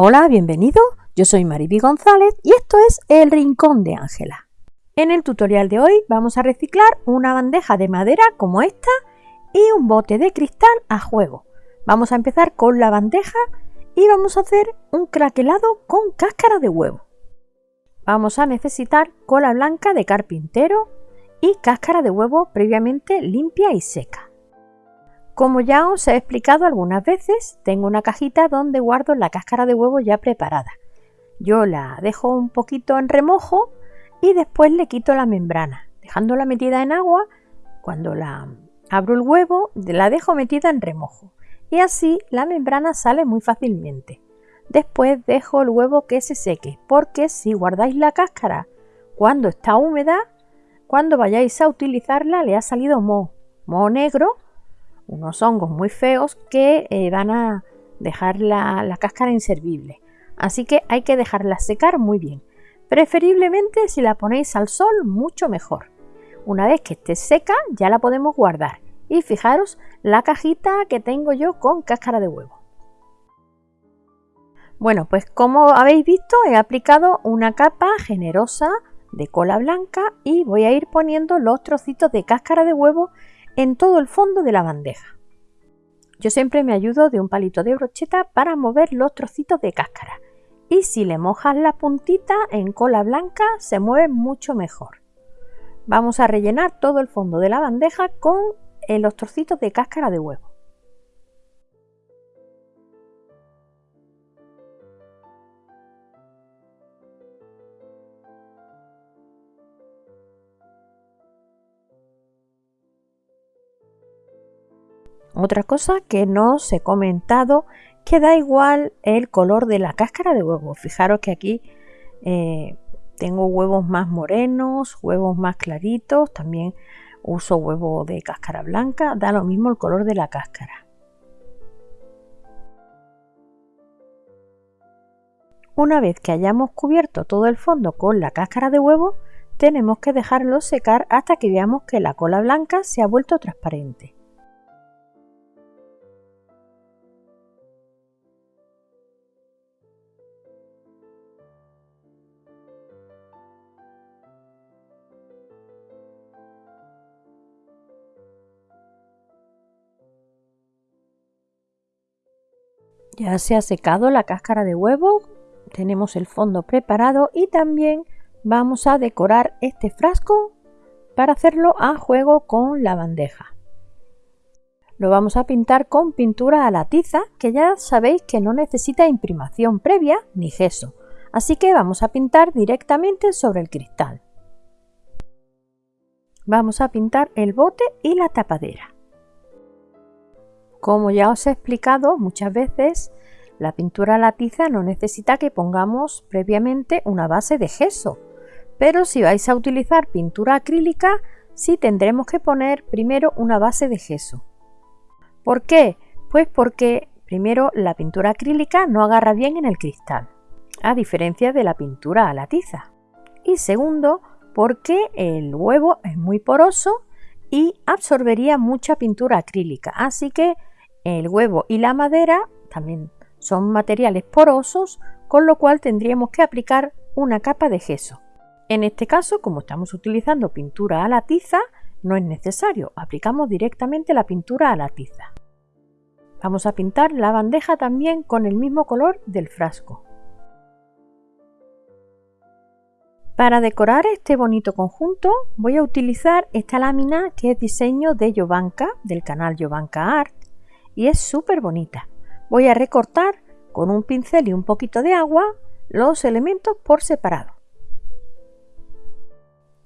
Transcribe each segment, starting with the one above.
Hola, bienvenido. Yo soy Mariby González y esto es El Rincón de Ángela. En el tutorial de hoy vamos a reciclar una bandeja de madera como esta y un bote de cristal a juego. Vamos a empezar con la bandeja y vamos a hacer un craquelado con cáscara de huevo. Vamos a necesitar cola blanca de carpintero y cáscara de huevo previamente limpia y seca. Como ya os he explicado algunas veces, tengo una cajita donde guardo la cáscara de huevo ya preparada. Yo la dejo un poquito en remojo y después le quito la membrana, dejándola metida en agua. Cuando la abro el huevo, la dejo metida en remojo y así la membrana sale muy fácilmente. Después dejo el huevo que se seque, porque si guardáis la cáscara cuando está húmeda, cuando vayáis a utilizarla le ha salido moho, moho negro unos hongos muy feos que eh, van a dejar la, la cáscara inservible. Así que hay que dejarla secar muy bien. Preferiblemente si la ponéis al sol mucho mejor. Una vez que esté seca ya la podemos guardar. Y fijaros la cajita que tengo yo con cáscara de huevo. Bueno, pues como habéis visto he aplicado una capa generosa de cola blanca y voy a ir poniendo los trocitos de cáscara de huevo en todo el fondo de la bandeja. Yo siempre me ayudo de un palito de brocheta para mover los trocitos de cáscara y si le mojas la puntita en cola blanca se mueve mucho mejor. Vamos a rellenar todo el fondo de la bandeja con eh, los trocitos de cáscara de huevo. Otra cosa que no os he comentado, que da igual el color de la cáscara de huevo. Fijaros que aquí eh, tengo huevos más morenos, huevos más claritos, también uso huevo de cáscara blanca, da lo mismo el color de la cáscara. Una vez que hayamos cubierto todo el fondo con la cáscara de huevo, tenemos que dejarlo secar hasta que veamos que la cola blanca se ha vuelto transparente. Ya se ha secado la cáscara de huevo, tenemos el fondo preparado y también vamos a decorar este frasco para hacerlo a juego con la bandeja. Lo vamos a pintar con pintura a la tiza, que ya sabéis que no necesita imprimación previa ni gesso, así que vamos a pintar directamente sobre el cristal. Vamos a pintar el bote y la tapadera. Como ya os he explicado muchas veces, la pintura a la tiza no necesita que pongamos previamente una base de gesso, pero si vais a utilizar pintura acrílica, sí tendremos que poner primero una base de gesso. ¿Por qué? Pues porque primero la pintura acrílica no agarra bien en el cristal, a diferencia de la pintura a la tiza. Y segundo, porque el huevo es muy poroso y absorbería mucha pintura acrílica, así que el huevo y la madera también son materiales porosos, con lo cual tendríamos que aplicar una capa de gesso. En este caso, como estamos utilizando pintura a la tiza, no es necesario, aplicamos directamente la pintura a la tiza. Vamos a pintar la bandeja también con el mismo color del frasco. Para decorar este bonito conjunto voy a utilizar esta lámina que es diseño de Jovanka, del canal Jovanka Art, y es súper bonita. Voy a recortar con un pincel y un poquito de agua los elementos por separado.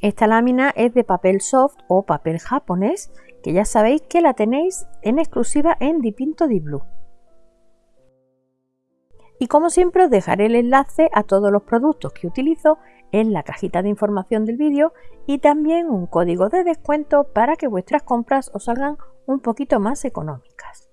Esta lámina es de papel soft o papel japonés, que ya sabéis que la tenéis en exclusiva en Dipinto Di Blue. Y como siempre os dejaré el enlace a todos los productos que utilizo en la cajita de información del vídeo y también un código de descuento para que vuestras compras os salgan un poquito más económicas.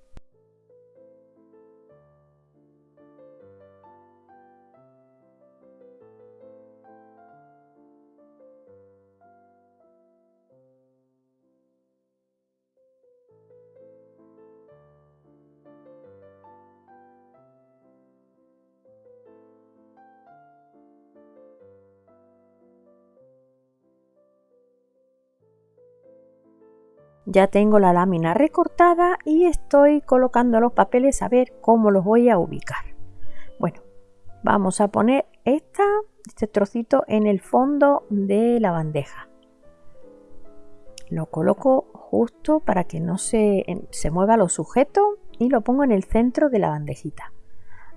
Ya tengo la lámina recortada y estoy colocando los papeles a ver cómo los voy a ubicar. Bueno, vamos a poner esta, este trocito en el fondo de la bandeja. Lo coloco justo para que no se, se mueva lo sujeto y lo pongo en el centro de la bandejita.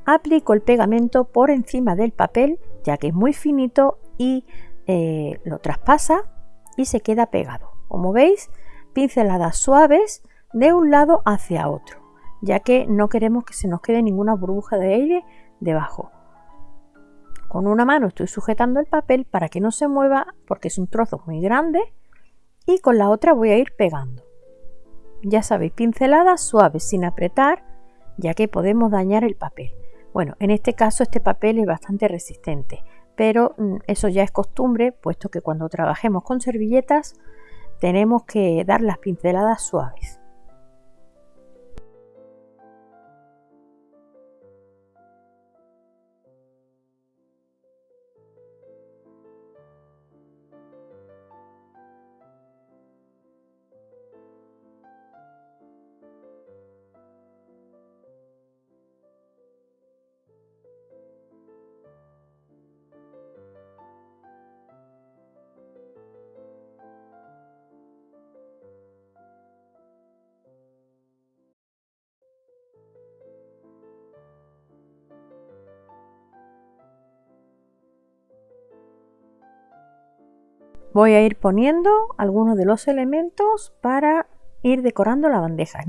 Aplico el pegamento por encima del papel ya que es muy finito y eh, lo traspasa y se queda pegado. Como veis, pinceladas suaves de un lado hacia otro, ya que no queremos que se nos quede ninguna burbuja de aire debajo. Con una mano estoy sujetando el papel para que no se mueva porque es un trozo muy grande y con la otra voy a ir pegando. Ya sabéis, pinceladas suaves sin apretar, ya que podemos dañar el papel. Bueno, en este caso este papel es bastante resistente, pero mm, eso ya es costumbre, puesto que cuando trabajemos con servilletas tenemos que dar las pinceladas suaves. Voy a ir poniendo algunos de los elementos para ir decorando la bandeja.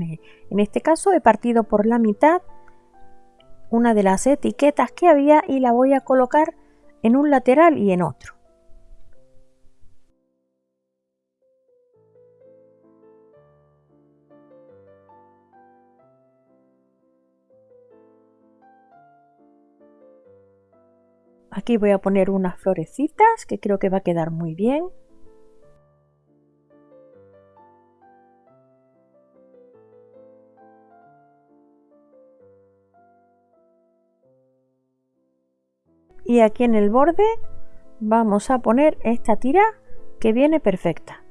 En este caso he partido por la mitad una de las etiquetas que había y la voy a colocar en un lateral y en otro. Aquí voy a poner unas florecitas que creo que va a quedar muy bien. Y aquí en el borde vamos a poner esta tira que viene perfecta.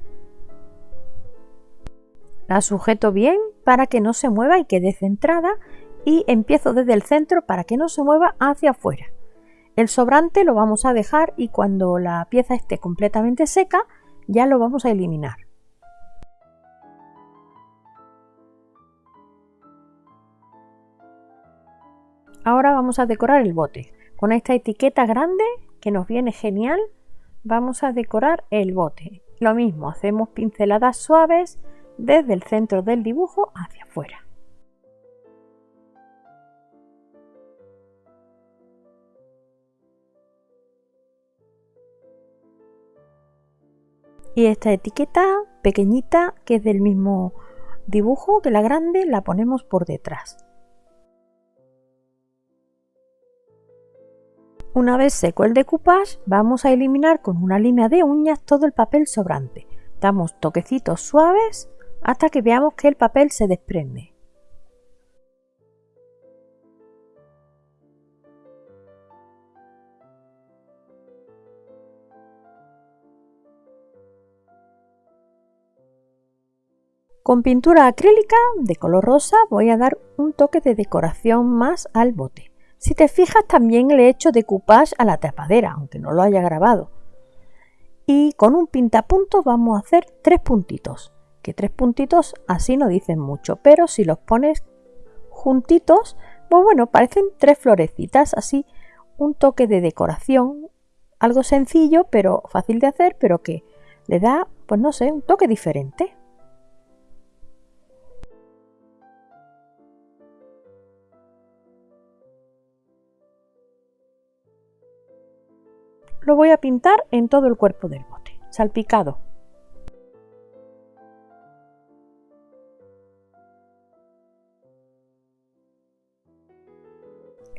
La sujeto bien para que no se mueva y quede centrada y empiezo desde el centro para que no se mueva hacia afuera. El sobrante lo vamos a dejar y cuando la pieza esté completamente seca ya lo vamos a eliminar. Ahora vamos a decorar el bote. Con esta etiqueta grande que nos viene genial, vamos a decorar el bote. Lo mismo, hacemos pinceladas suaves desde el centro del dibujo hacia afuera. Y esta etiqueta pequeñita, que es del mismo dibujo que la grande, la ponemos por detrás. Una vez seco el decoupage, vamos a eliminar con una línea de uñas todo el papel sobrante. Damos toquecitos suaves hasta que veamos que el papel se desprende. Con pintura acrílica de color rosa voy a dar un toque de decoración más al bote. Si te fijas también le he hecho decoupage a la tapadera, aunque no lo haya grabado. Y con un pintapuntos vamos a hacer tres puntitos, que tres puntitos así no dicen mucho, pero si los pones juntitos, pues bueno, parecen tres florecitas, así un toque de decoración, algo sencillo, pero fácil de hacer, pero que le da, pues no sé, un toque diferente. Lo voy a pintar en todo el cuerpo del bote, salpicado.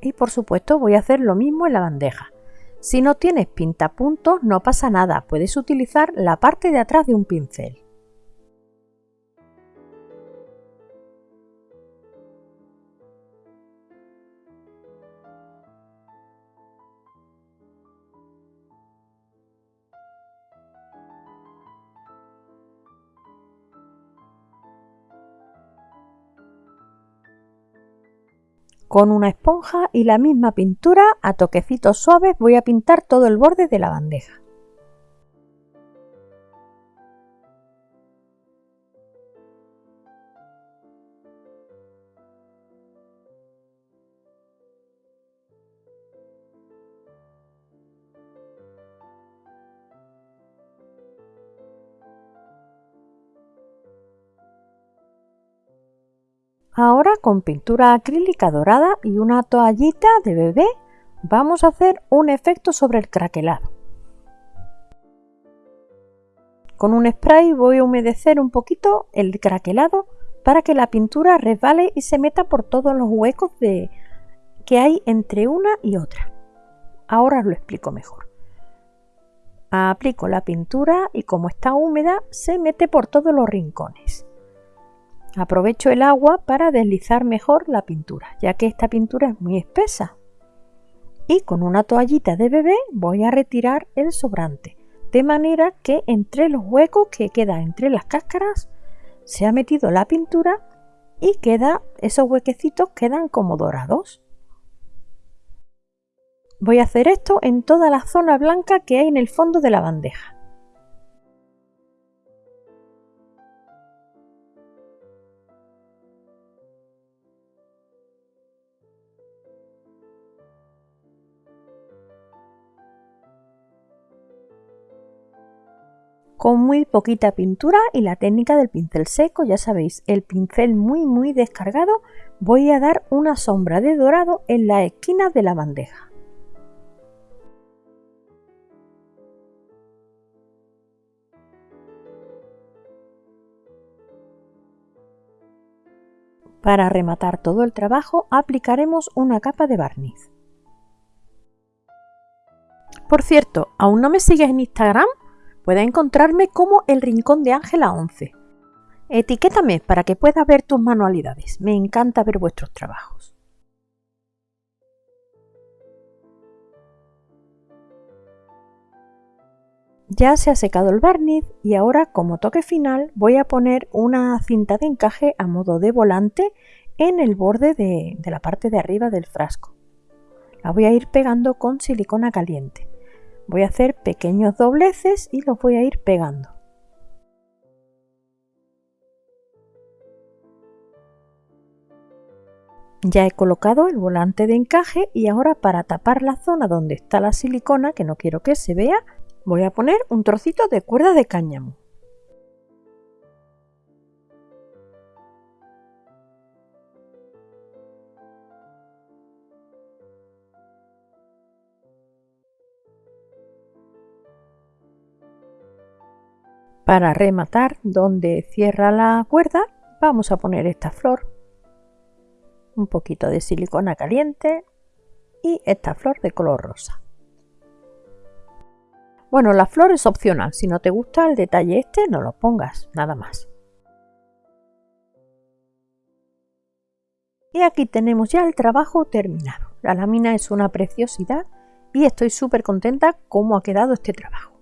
Y por supuesto voy a hacer lo mismo en la bandeja. Si no tienes pintapuntos no pasa nada, puedes utilizar la parte de atrás de un pincel. Con una esponja y la misma pintura a toquecitos suaves voy a pintar todo el borde de la bandeja. Ahora con pintura acrílica dorada y una toallita de bebé vamos a hacer un efecto sobre el craquelado. Con un spray voy a humedecer un poquito el craquelado para que la pintura resbale y se meta por todos los huecos de, que hay entre una y otra. Ahora os lo explico mejor. Aplico la pintura y como está húmeda se mete por todos los rincones. Aprovecho el agua para deslizar mejor la pintura, ya que esta pintura es muy espesa. Y con una toallita de bebé voy a retirar el sobrante, de manera que entre los huecos que quedan entre las cáscaras se ha metido la pintura y queda, esos huequecitos quedan como dorados. Voy a hacer esto en toda la zona blanca que hay en el fondo de la bandeja. Con muy poquita pintura y la técnica del pincel seco, ya sabéis, el pincel muy muy descargado, voy a dar una sombra de dorado en la esquina de la bandeja. Para rematar todo el trabajo aplicaremos una capa de barniz. Por cierto, ¿aún no me sigues en Instagram? Puedes encontrarme como El Rincón de Ángela 11. Etiquétame para que puedas ver tus manualidades. Me encanta ver vuestros trabajos. Ya se ha secado el barniz y ahora como toque final voy a poner una cinta de encaje a modo de volante en el borde de, de la parte de arriba del frasco. La voy a ir pegando con silicona caliente. Voy a hacer pequeños dobleces y los voy a ir pegando. Ya he colocado el volante de encaje y ahora para tapar la zona donde está la silicona, que no quiero que se vea, voy a poner un trocito de cuerda de cáñamo. Para rematar donde cierra la cuerda vamos a poner esta flor, un poquito de silicona caliente y esta flor de color rosa. Bueno, la flor es opcional, si no te gusta el detalle este no lo pongas, nada más. Y aquí tenemos ya el trabajo terminado. La lámina es una preciosidad y estoy súper contenta cómo ha quedado este trabajo.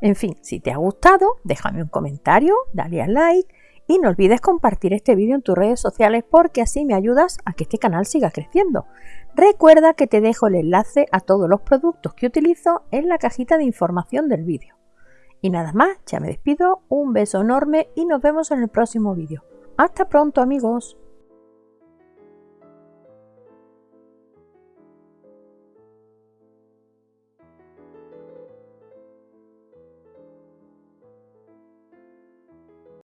En fin, si te ha gustado, déjame un comentario, dale al like y no olvides compartir este vídeo en tus redes sociales porque así me ayudas a que este canal siga creciendo. Recuerda que te dejo el enlace a todos los productos que utilizo en la cajita de información del vídeo. Y nada más, ya me despido, un beso enorme y nos vemos en el próximo vídeo. Hasta pronto amigos.